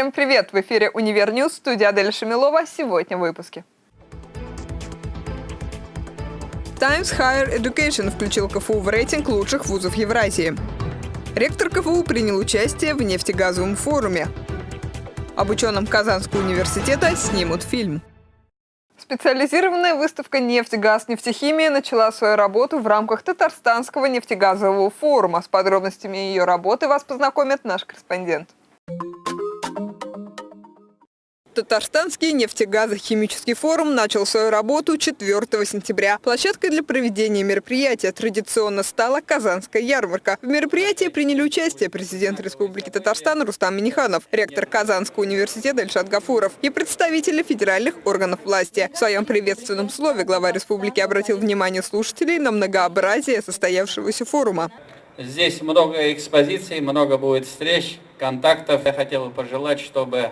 Всем привет! В эфире «Универ News», студия Адель Шамилова. Сегодня в выпуске. Times Higher Education включил КФУ в рейтинг лучших вузов Евразии. Ректор КФУ принял участие в нефтегазовом форуме. Об ученом Казанского университета снимут фильм. Специализированная выставка «Нефть, газ, нефтехимия» начала свою работу в рамках Татарстанского нефтегазового форума. С подробностями ее работы вас познакомит наш корреспондент. Татарстанский нефтегазохимический форум начал свою работу 4 сентября. Площадкой для проведения мероприятия традиционно стала Казанская ярмарка. В мероприятии приняли участие президент Республики Татарстан Рустам Миниханов, ректор Казанского университета Ильшат Гафуров и представители федеральных органов власти. В своем приветственном слове глава республики обратил внимание слушателей на многообразие состоявшегося форума. Здесь много экспозиций, много будет встреч, контактов. Я хотел бы пожелать, чтобы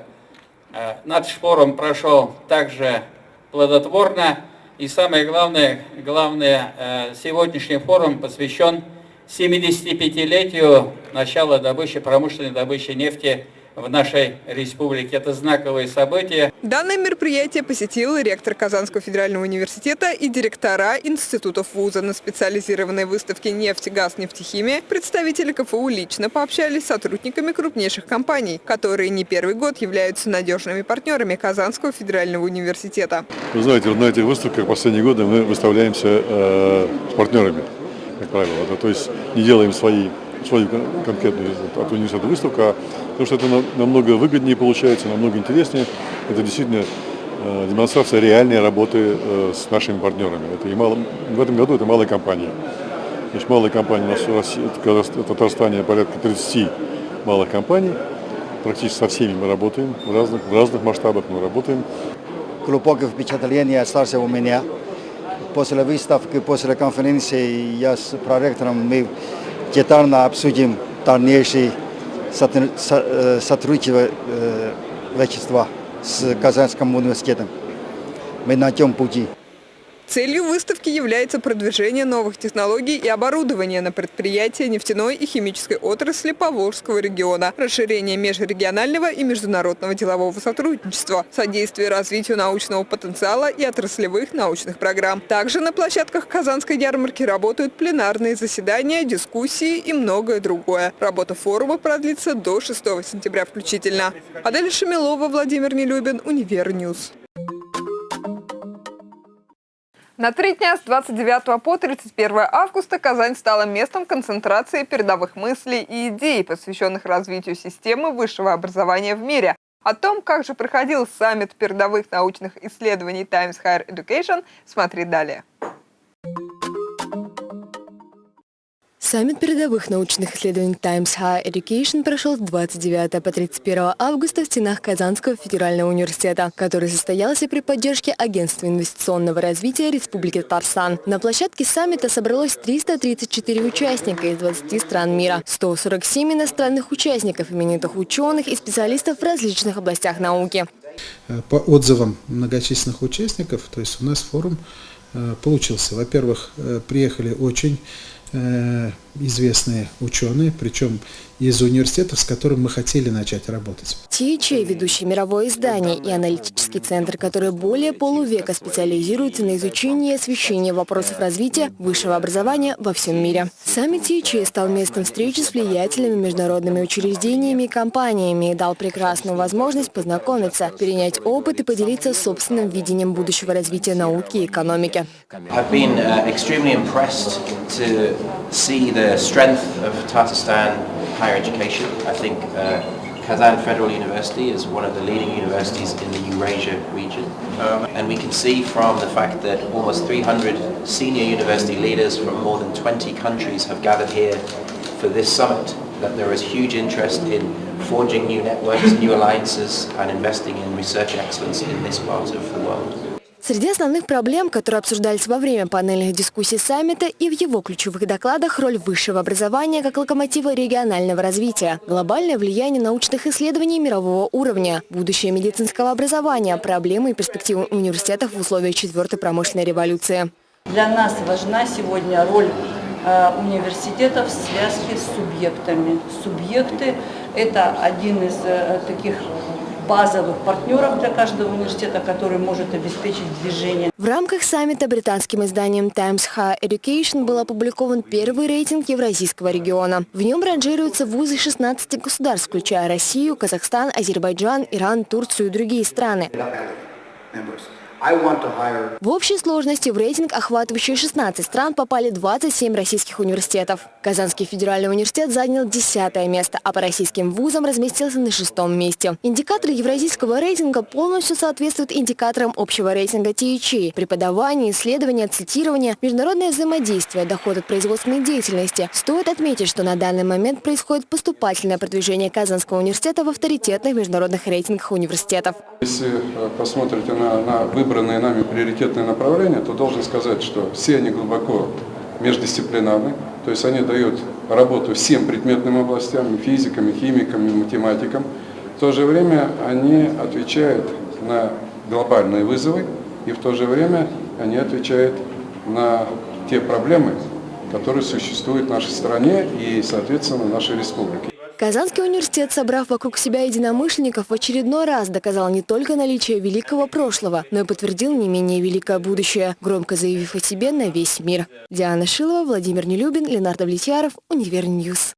наш форум прошел также плодотворно. И самое главное, главное, э, сегодняшний форум посвящен 75-летию начала добычи, промышленной добычи нефти в нашей республике. Это знаковое событие. Данное мероприятие посетил ректор Казанского федерального университета и директора институтов вуза. На специализированной выставке «Нефть, газ, нефтехимия» представители КФУ лично пообщались с сотрудниками крупнейших компаний, которые не первый год являются надежными партнерами Казанского федерального университета. Вы знаете, на этих выставках последние годы мы выставляемся э, с партнерами, как правило. То есть не делаем свои свою конкретную от университета выставку, а потому что это намного выгоднее получается, намного интереснее. Это действительно э, демонстрация реальной работы э, с нашими партнерами. Это и мало, в этом году это малая компания. Значит, малая компания у нас в России, в Татарстане порядка 30 малых компаний. Практически со всеми мы работаем, в разных, в разных масштабах мы работаем. Глубокое впечатление остался у меня. После выставки, после конференции я с проректором мы детально обсудим дальнейшее сотрудничество с Казанским университетом. Мы на тем пути. Целью выставки является продвижение новых технологий и оборудования на предприятия нефтяной и химической отрасли Поволжского региона, расширение межрегионального и международного делового сотрудничества, содействие развитию научного потенциала и отраслевых научных программ. Также на площадках Казанской ярмарки работают пленарные заседания, дискуссии и многое другое. Работа форума продлится до 6 сентября включительно. Адель Шамилова, Владимир Нелюбин, Универ News. На три дня с 29 по 31 августа Казань стала местом концентрации передовых мыслей и идей, посвященных развитию системы высшего образования в мире. О том, как же проходил саммит передовых научных исследований Times Higher Education, смотри далее. Саммит передовых научных исследований Times Higher Education прошел с 29 по 31 августа в стенах Казанского федерального университета, который состоялся при поддержке Агентства инвестиционного развития Республики Татарстан. На площадке саммита собралось 334 участника из 20 стран мира, 147 иностранных участников, именитых ученых и специалистов в различных областях науки. По отзывам многочисленных участников, то есть у нас форум э, получился. Во-первых, э, приехали очень Э, известные ученые, причем из университетов, с которым мы хотели начать работать. THA – ведущее мировое издание и аналитический центр, который более полувека специализируется на изучении и освещении вопросов развития высшего образования во всем мире. Саммит THA стал местом встречи с влиятельными международными учреждениями и компаниями и дал прекрасную возможность познакомиться, перенять опыт и поделиться собственным видением будущего развития науки и экономики. I've been uh, extremely impressed to see the strength of Tatarstan higher education. I think uh, Kazan Federal University is one of the leading universities in the Eurasia region. Um, and we can see from the fact that almost 300 senior university leaders from more than 20 countries have gathered here for this summit, that there is huge interest in forging new networks, new alliances and investing in research excellence in this part of the world. Среди основных проблем, которые обсуждались во время панельных дискуссий саммита и в его ключевых докладах роль высшего образования как локомотива регионального развития, глобальное влияние научных исследований мирового уровня, будущее медицинского образования, проблемы и перспективы университетов в условиях четвертой промышленной революции. Для нас важна сегодня роль э, университетов в связке с субъектами. Субъекты Это один из э, таких базовых партнеров для каждого университета, который может обеспечить движение. В рамках саммита британским изданием Times Higher Education был опубликован первый рейтинг Евразийского региона. В нем ранжируются вузы 16 государств, включая Россию, Казахстан, Азербайджан, Иран, Турцию и другие страны. В общей сложности в рейтинг, охватывающий 16 стран, попали 27 российских университетов. Казанский федеральный университет занял 10 место, а по российским вузам разместился на шестом месте. Индикаторы евразийского рейтинга полностью соответствуют индикаторам общего рейтинга THE. Преподавание, исследование, цитирование, международное взаимодействие, доход от производственной деятельности. Стоит отметить, что на данный момент происходит поступательное продвижение Казанского университета в авторитетных международных рейтингах университетов. Если э, посмотрите на, на выбранные нами приоритетные направления, то должен сказать, что все они глубоко междисциплинарны, то есть они дают работу всем предметным областям, физикам, химикам, математикам. В то же время они отвечают на глобальные вызовы, и в то же время они отвечают на те проблемы, которые существуют в нашей стране и, соответственно, в нашей республике. Казанский университет, собрав вокруг себя единомышленников, в очередной раз доказал не только наличие великого прошлого, но и подтвердил не менее великое будущее, громко заявив о себе на весь мир. Диана Шилова, Владимир Нелюбин, Ленардо Влетьяров, Универ News.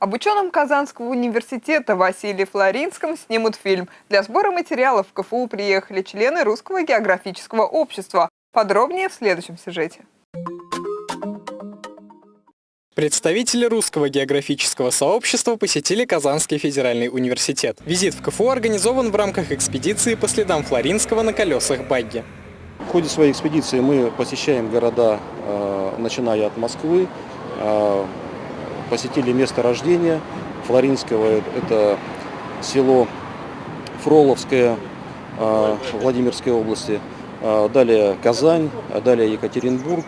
Об ученом Казанского университета Василии Флоринском снимут фильм. Для сбора материалов в КФУ приехали члены Русского географического общества. Подробнее в следующем сюжете. Представители русского географического сообщества посетили Казанский федеральный университет. Визит в КФУ организован в рамках экспедиции по следам Флоринского на колесах багги. В ходе своей экспедиции мы посещаем города, э, начиная от Москвы, э, посетили место рождения Флоринского, это село Фроловское э, Владимирской области, далее Казань, далее Екатеринбург,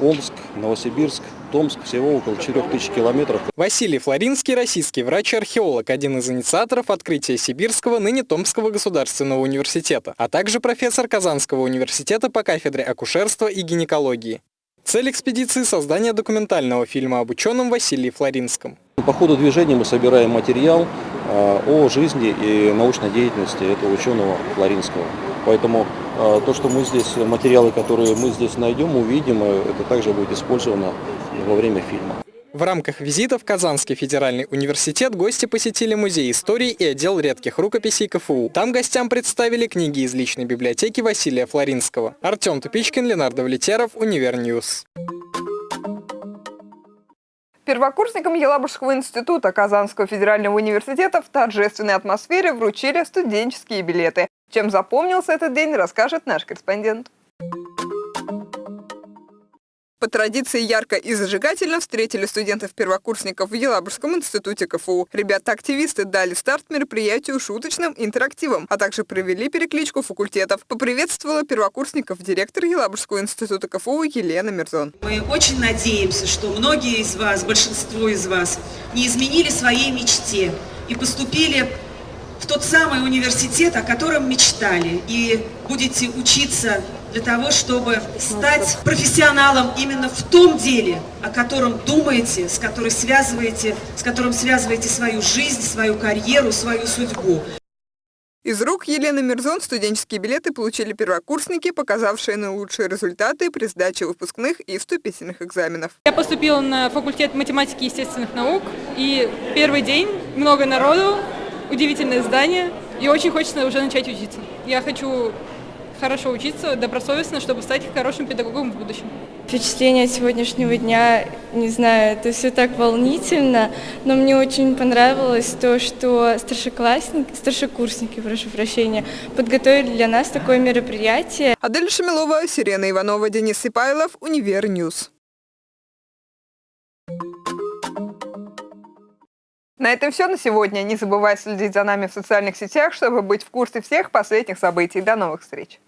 Омск, Новосибирск, Томск, всего около 4000 километров. Василий Флоринский, российский врач и археолог, один из инициаторов открытия Сибирского, ныне Томского государственного университета, а также профессор Казанского университета по кафедре акушерства и гинекологии. Цель экспедиции – создание документального фильма об ученом Василии Флоринском. По ходу движения мы собираем материал а, о жизни и научной деятельности этого ученого Флоринского. Поэтому а, то, что мы здесь, материалы, которые мы здесь найдем, увидим, э, это также будет использовано во время фильма. В рамках визита в Казанский федеральный университет гости посетили музей истории и отдел редких рукописей КФУ. Там гостям представили книги из личной библиотеки Василия Флоринского. Артем Тупичкин, Ленардо Влетяров, Универ News. Первокурсникам Елабужского института Казанского федерального университета в торжественной атмосфере вручили студенческие билеты. Чем запомнился этот день, расскажет наш корреспондент. По традиции ярко и зажигательно встретили студентов-первокурсников в Елабужском институте КФУ. Ребята-активисты дали старт мероприятию шуточным интерактивом, а также провели перекличку факультетов. Поприветствовала первокурсников директор Елабужского института КФУ Елена Мирзон. Мы очень надеемся, что многие из вас, большинство из вас, не изменили своей мечте и поступили в тот самый университет, о котором мечтали, и будете учиться для того, чтобы стать профессионалом именно в том деле, о котором думаете, с, которым связываете, с которым связываете свою жизнь, свою карьеру, свою судьбу. Из рук Елены Мирзон студенческие билеты получили первокурсники, показавшие наилучшие результаты при сдаче выпускных и вступительных экзаменов. Я поступила на факультет математики и естественных наук, и первый день, много народу, удивительное здание, и очень хочется уже начать учиться. Я хочу хорошо учиться, добросовестно, чтобы стать хорошим педагогом в будущем. Впечатление сегодняшнего дня, не знаю, это все так волнительно, но мне очень понравилось то, что старшеклассники, старшекурсники, прошу прощения, подготовили для нас такое мероприятие. Адель Шамилова, Сирена Иванова, Денис Сипайлов, Универ News. На этом все на сегодня. Не забывай следить за нами в социальных сетях, чтобы быть в курсе всех последних событий. До новых встреч!